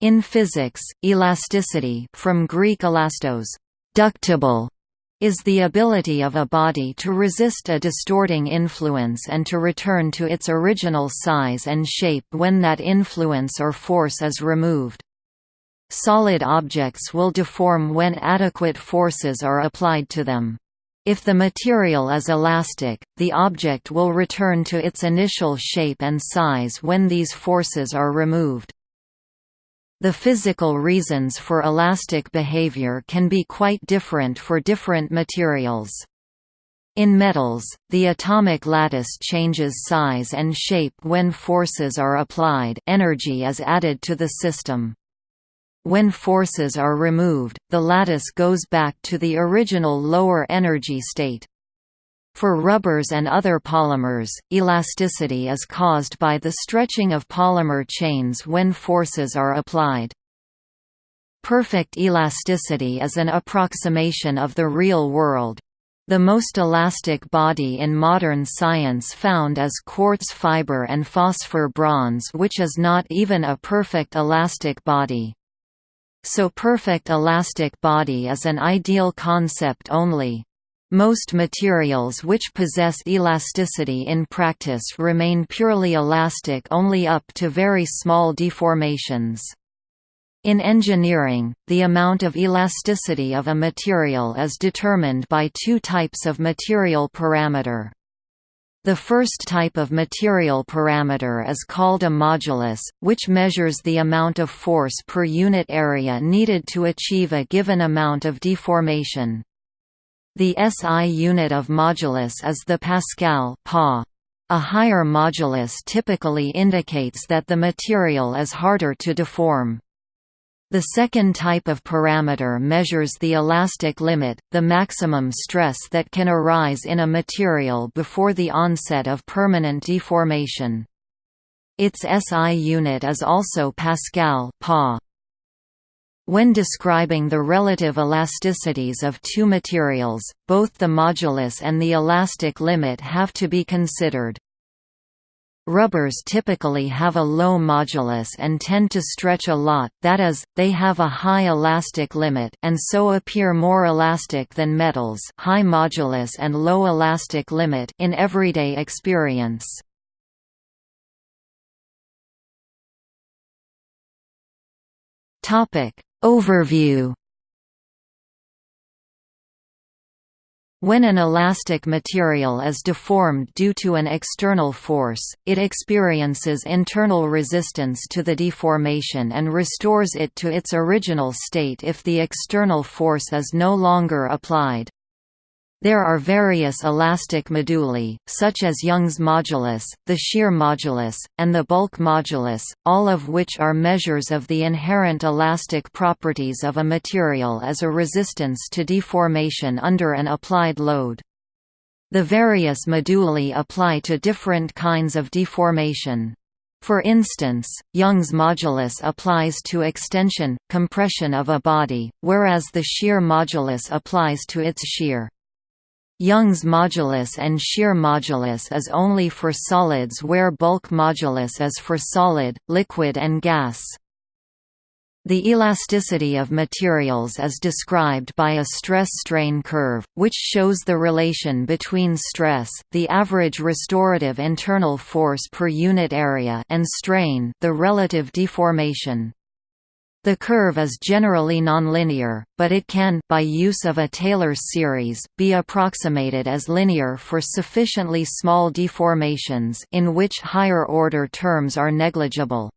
In physics, elasticity from Greek elastos, ductible, is the ability of a body to resist a distorting influence and to return to its original size and shape when that influence or force is removed. Solid objects will deform when adequate forces are applied to them. If the material is elastic, the object will return to its initial shape and size when these forces are removed. The physical reasons for elastic behavior can be quite different for different materials. In metals, the atomic lattice changes size and shape when forces are applied energy is added to the system. When forces are removed, the lattice goes back to the original lower energy state. For rubbers and other polymers, elasticity is caused by the stretching of polymer chains when forces are applied. Perfect elasticity is an approximation of the real world. The most elastic body in modern science found is quartz fiber and phosphor bronze which is not even a perfect elastic body. So perfect elastic body is an ideal concept only. Most materials which possess elasticity in practice remain purely elastic only up to very small deformations. In engineering, the amount of elasticity of a material is determined by two types of material parameter. The first type of material parameter is called a modulus, which measures the amount of force per unit area needed to achieve a given amount of deformation. The SI unit of modulus is the pascal pa. A higher modulus typically indicates that the material is harder to deform. The second type of parameter measures the elastic limit, the maximum stress that can arise in a material before the onset of permanent deformation. Its SI unit is also Pascal pa. When describing the relative elasticities of two materials, both the modulus and the elastic limit have to be considered. Rubbers typically have a low modulus and tend to stretch a lot, that is, they have a high elastic limit and so appear more elastic than metals high modulus and low elastic limit in everyday experience. Topic Overview When an elastic material is deformed due to an external force, it experiences internal resistance to the deformation and restores it to its original state if the external force is no longer applied. There are various elastic moduli, such as Young's modulus, the shear modulus, and the bulk modulus, all of which are measures of the inherent elastic properties of a material as a resistance to deformation under an applied load. The various moduli apply to different kinds of deformation. For instance, Young's modulus applies to extension, compression of a body, whereas the shear modulus applies to its shear. Young's modulus and shear modulus is only for solids where bulk modulus is for solid, liquid and gas. The elasticity of materials is described by a stress-strain curve, which shows the relation between stress the average restorative internal force per unit area and strain the relative deformation. The curve is generally nonlinear, but it can by use of a Taylor series be approximated as linear for sufficiently small deformations in which higher-order terms are negligible.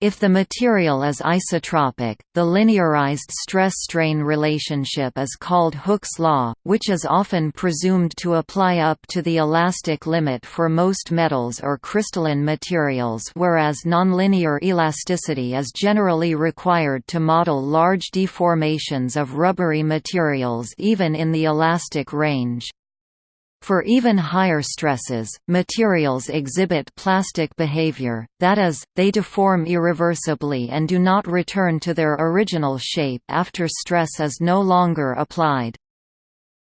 If the material is isotropic, the linearized stress-strain relationship is called Hooke's law, which is often presumed to apply up to the elastic limit for most metals or crystalline materials whereas nonlinear elasticity is generally required to model large deformations of rubbery materials even in the elastic range. For even higher stresses, materials exhibit plastic behavior, that is, they deform irreversibly and do not return to their original shape after stress is no longer applied.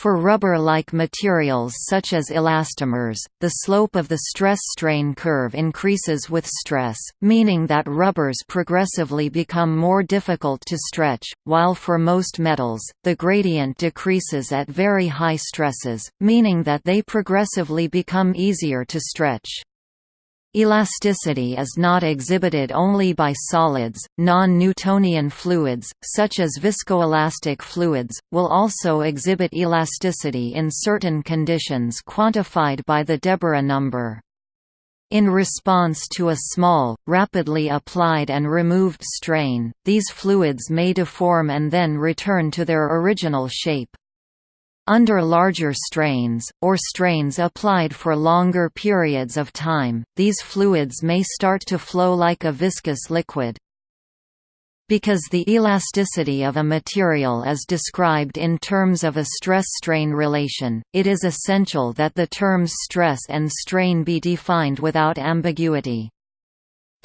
For rubber-like materials such as elastomers, the slope of the stress-strain curve increases with stress, meaning that rubbers progressively become more difficult to stretch, while for most metals, the gradient decreases at very high stresses, meaning that they progressively become easier to stretch. Elasticity is not exhibited only by solids, non-Newtonian fluids, such as viscoelastic fluids, will also exhibit elasticity in certain conditions quantified by the Deborah number. In response to a small, rapidly applied and removed strain, these fluids may deform and then return to their original shape. Under larger strains, or strains applied for longer periods of time, these fluids may start to flow like a viscous liquid. Because the elasticity of a material is described in terms of a stress-strain relation, it is essential that the terms stress and strain be defined without ambiguity.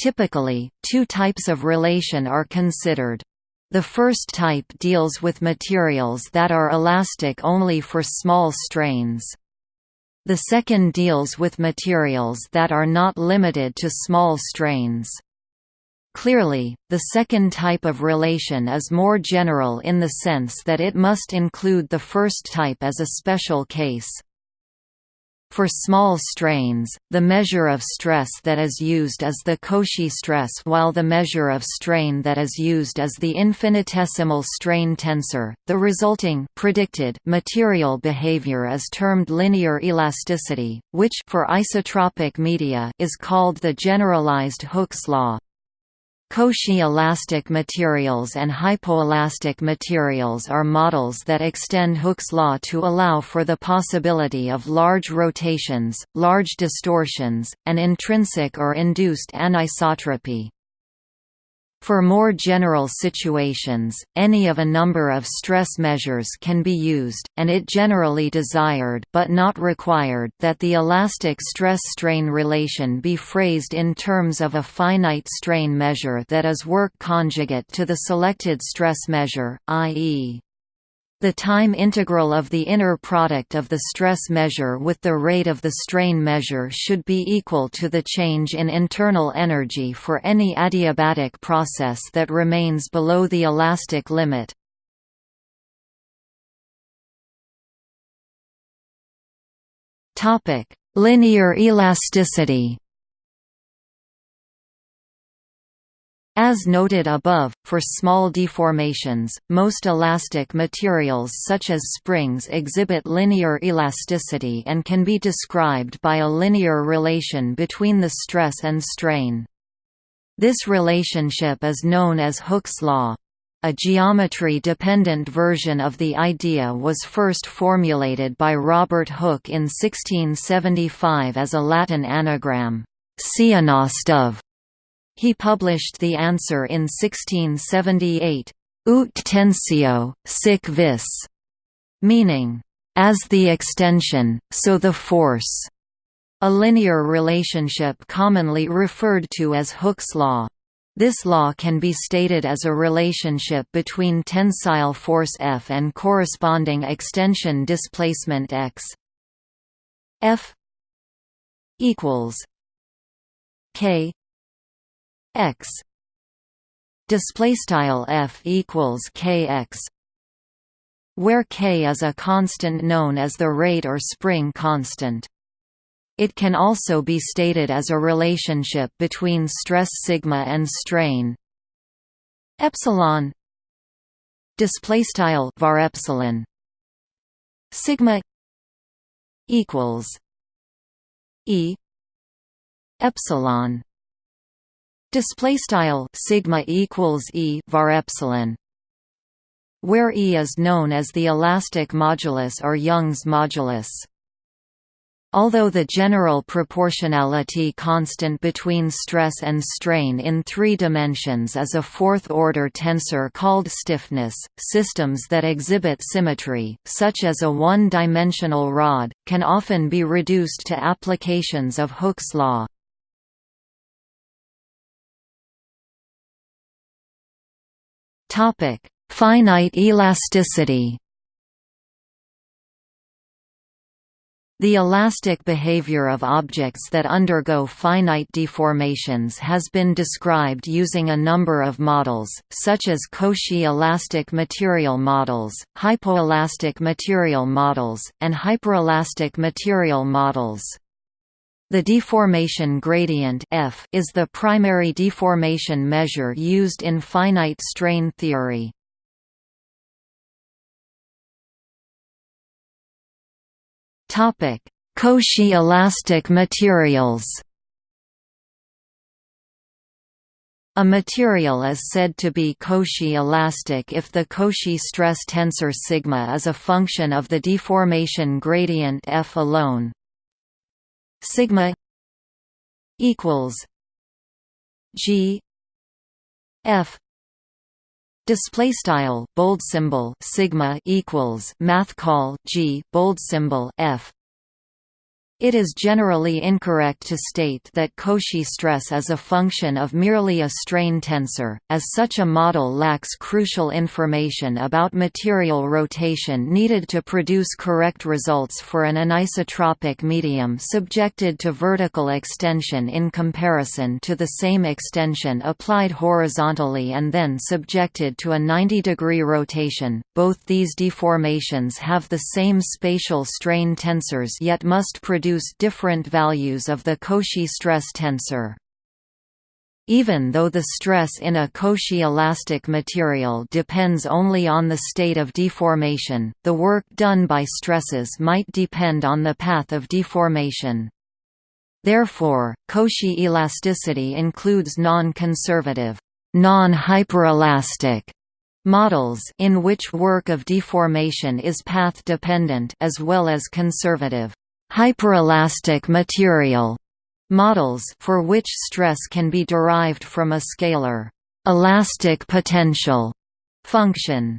Typically, two types of relation are considered. The first type deals with materials that are elastic only for small strains. The second deals with materials that are not limited to small strains. Clearly, the second type of relation is more general in the sense that it must include the first type as a special case. For small strains, the measure of stress that is used is the Cauchy stress while the measure of strain that is used is the infinitesimal strain tensor. The resulting predicted material behavior is termed linear elasticity, which for isotropic media is called the generalized Hooke's law. Cauchy elastic materials and hypoelastic materials are models that extend Hooke's law to allow for the possibility of large rotations, large distortions, and intrinsic or induced anisotropy. For more general situations, any of a number of stress measures can be used, and it generally desired but not required that the elastic stress-strain relation be phrased in terms of a finite strain measure that is work conjugate to the selected stress measure, i.e. The time integral of the inner product of the stress measure with the rate of the strain measure should be equal to the change in internal energy for any adiabatic process that remains below the elastic limit. Linear elasticity As noted above, for small deformations, most elastic materials such as springs exhibit linear elasticity and can be described by a linear relation between the stress and strain. This relationship is known as Hooke's law. A geometry-dependent version of the idea was first formulated by Robert Hooke in 1675 as a Latin anagram, Ceanost of he published the answer in 1678, Ut tensio, sic vis, meaning, as the extension, so the force, a linear relationship commonly referred to as Hooke's law. This law can be stated as a relationship between tensile force F and corresponding extension displacement x. F equals k x. Display style f equals kx where k is a constant known as the rate or spring constant. It can also be stated as a relationship between stress sigma and strain. Epsilon display style var epsilon sigma equals e epsilon display style sigma equals e var epsilon where E is known as the elastic modulus or Young's modulus. Although the general proportionality constant between stress and strain in three dimensions is a fourth-order tensor called stiffness, systems that exhibit symmetry, such as a one-dimensional rod, can often be reduced to applications of Hooke's law. Topic: Finite elasticity. The elastic behavior of objects that undergo finite deformations has been described using a number of models, such as Cauchy elastic material models, hypoelastic material models, and hyperelastic material models. The deformation gradient f is the primary deformation measure used in finite strain theory. Topic: Cauchy elastic materials. A material is said to be Cauchy elastic if the Cauchy stress tensor sigma is a function of the deformation gradient f alone. Sigma equals g f. Display style bold symbol sigma equals math call g bold symbol f it is generally incorrect to state that Cauchy stress is a function of merely a strain tensor, as such a model lacks crucial information about material rotation needed to produce correct results for an anisotropic medium subjected to vertical extension in comparison to the same extension applied horizontally and then subjected to a 90-degree rotation. Both these deformations have the same spatial strain tensors yet must produce produce different values of the Cauchy stress tensor. Even though the stress in a Cauchy elastic material depends only on the state of deformation, the work done by stresses might depend on the path of deformation. Therefore, Cauchy elasticity includes non-conservative, non-hyperelastic models in which work of deformation is path-dependent as well as conservative hyperelastic material models for which stress can be derived from a scalar elastic potential function.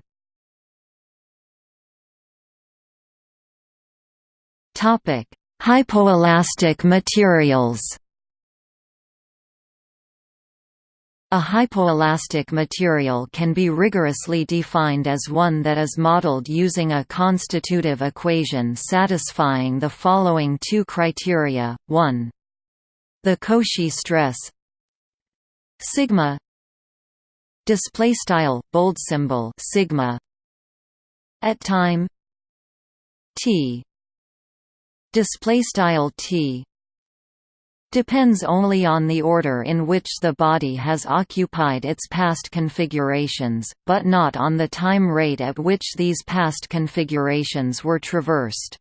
Topic: Hypoelastic materials. A hypoelastic material can be rigorously defined as one that is modeled using a constitutive equation satisfying the following two criteria, 1. The Cauchy stress sigma display style bold symbol sigma at time t display style t depends only on the order in which the body has occupied its past configurations, but not on the time rate at which these past configurations were traversed.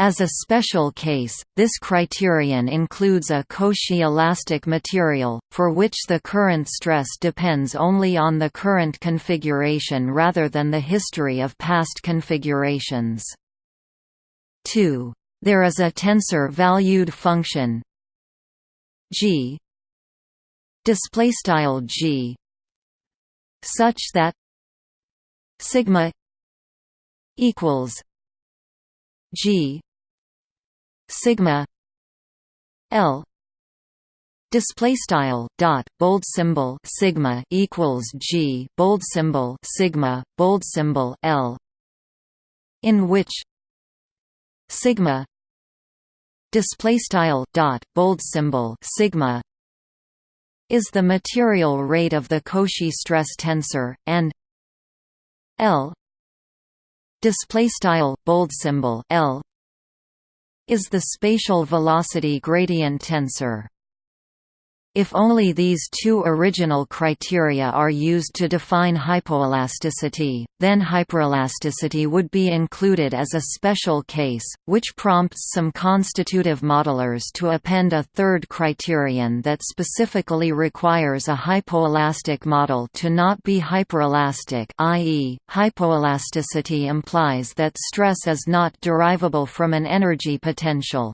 As a special case, this criterion includes a Cauchy elastic material, for which the current stress depends only on the current configuration rather than the history of past configurations. 2. There is a tensor-valued function g. Display style g. Such that sigma equals g. Sigma l. Display style dot bold symbol sigma equals g. Bold symbol sigma bold symbol l. In which sigma display style dot bold symbol sigma is the material rate of the Cauchy stress tensor and L display style bold symbol L is the spatial velocity gradient tensor if only these two original criteria are used to define hypoelasticity, then hyperelasticity would be included as a special case, which prompts some constitutive modelers to append a third criterion that specifically requires a hypoelastic model to not be hyperelastic i.e., hypoelasticity implies that stress is not derivable from an energy potential.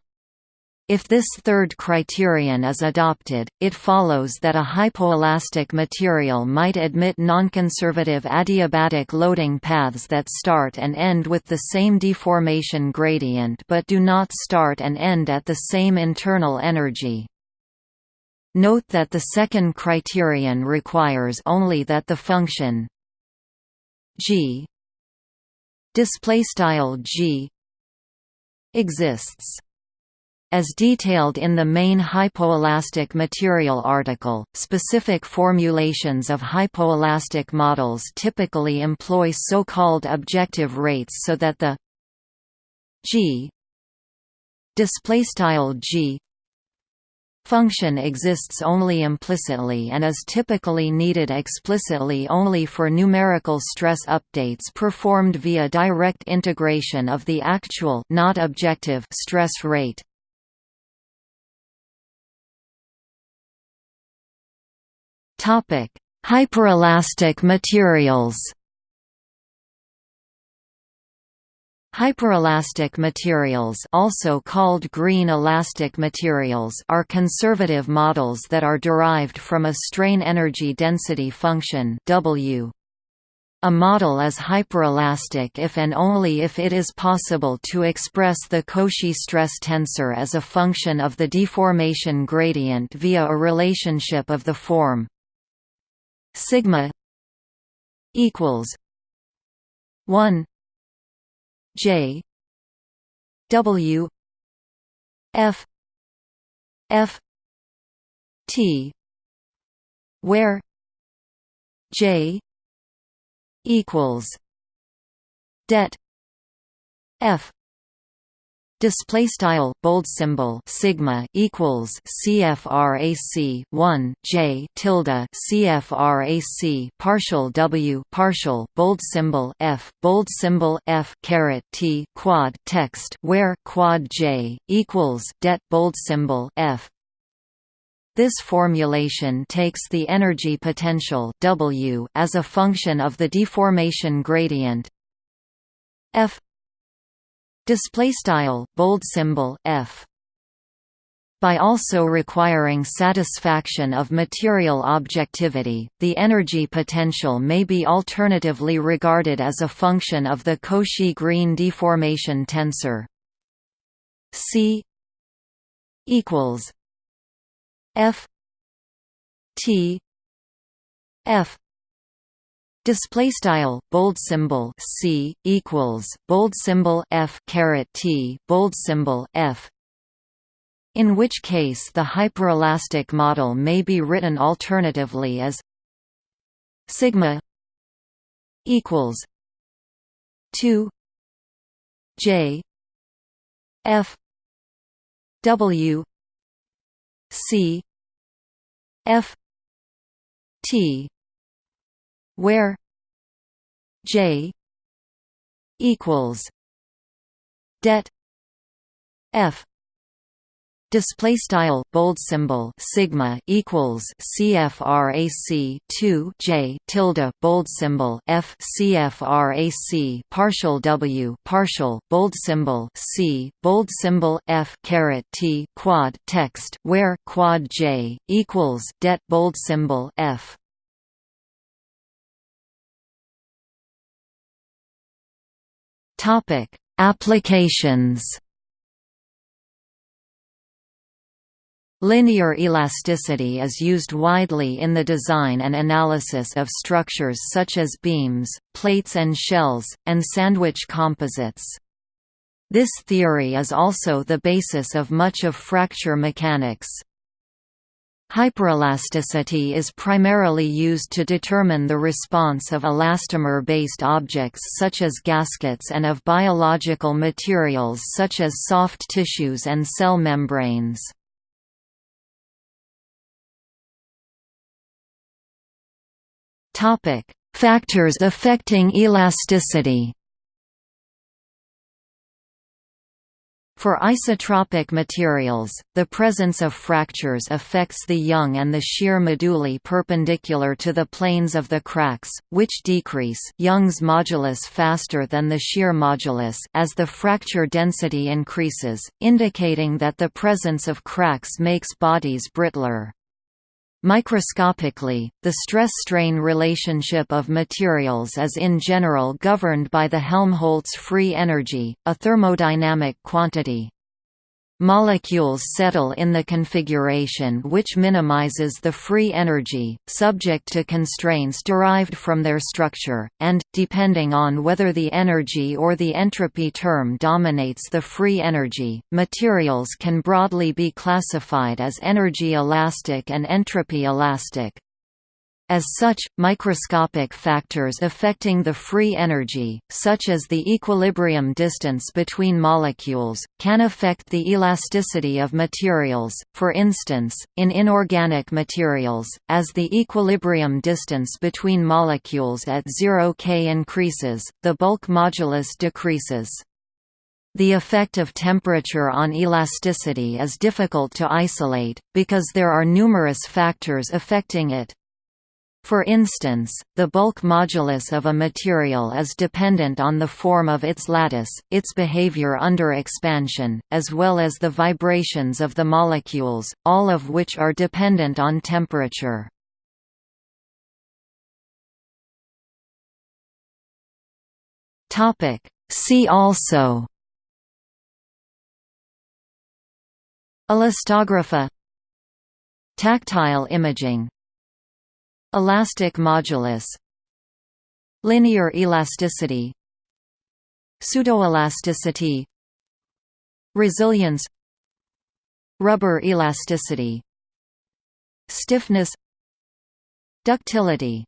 If this third criterion is adopted, it follows that a hypoelastic material might admit nonconservative adiabatic loading paths that start and end with the same deformation gradient but do not start and end at the same internal energy. Note that the second criterion requires only that the function g display style g exists. As detailed in the main hypoelastic material article, specific formulations of hypoelastic models typically employ so-called objective rates so that the g g function exists only implicitly and is typically needed explicitly only for numerical stress updates performed via direct integration of the actual not objective stress rate. Topic: Hyperelastic materials. Hyperelastic materials also called green elastic materials are conservative models that are derived from a strain energy density function W. A model is hyperelastic if and only if it is possible to express the Cauchy stress tensor as a function of the deformation gradient via a relationship of the form sigma equals 1 J W F F T where J equals det F display style bold symbol sigma equals CFRAC 1 J tilde CFRAC partial W partial bold symbol F bold symbol F caret T quad text where quad J equals det bold symbol F. This formulation takes the energy potential W as a function of the deformation gradient. F display style bold symbol f by also requiring satisfaction of material objectivity, the energy potential may be alternatively regarded as a function of the Cauchy-Green deformation tensor. C equals F T F Display style bold symbol C equals bold symbol F caret T bold symbol F. In which case the hyperelastic model may be written alternatively as sigma equals 2 J F W C F T where J equals det F display style bold symbol sigma equals CFRAC 2 J tilde bold symbol F CFRAC partial W partial bold symbol C bold symbol F caret T quad text where quad J equals det bold symbol F Topic: Applications. Linear elasticity is used widely in the design and analysis of structures such as beams, plates and shells, and sandwich composites. This theory is also the basis of much of fracture mechanics. Hyperelasticity is primarily used to determine the response of elastomer-based objects such as gaskets and of biological materials such as soft tissues and cell membranes. Factors affecting elasticity For isotropic materials, the presence of fractures affects the young and the shear moduli perpendicular to the planes of the cracks, which decrease Young's modulus faster than the shear modulus as the fracture density increases, indicating that the presence of cracks makes bodies brittler. Microscopically, the stress-strain relationship of materials is in general governed by the Helmholtz free energy, a thermodynamic quantity. Molecules settle in the configuration which minimizes the free energy, subject to constraints derived from their structure, and, depending on whether the energy or the entropy term dominates the free energy, materials can broadly be classified as energy elastic and entropy elastic. As such, microscopic factors affecting the free energy, such as the equilibrium distance between molecules, can affect the elasticity of materials, for instance, in inorganic materials, as the equilibrium distance between molecules at 0 K increases, the bulk modulus decreases. The effect of temperature on elasticity is difficult to isolate, because there are numerous factors affecting it. For instance, the bulk modulus of a material is dependent on the form of its lattice, its behavior under expansion, as well as the vibrations of the molecules, all of which are dependent on temperature. See also Elastography Tactile imaging Elastic modulus Linear elasticity Pseudoelasticity Resilience Rubber elasticity Stiffness Ductility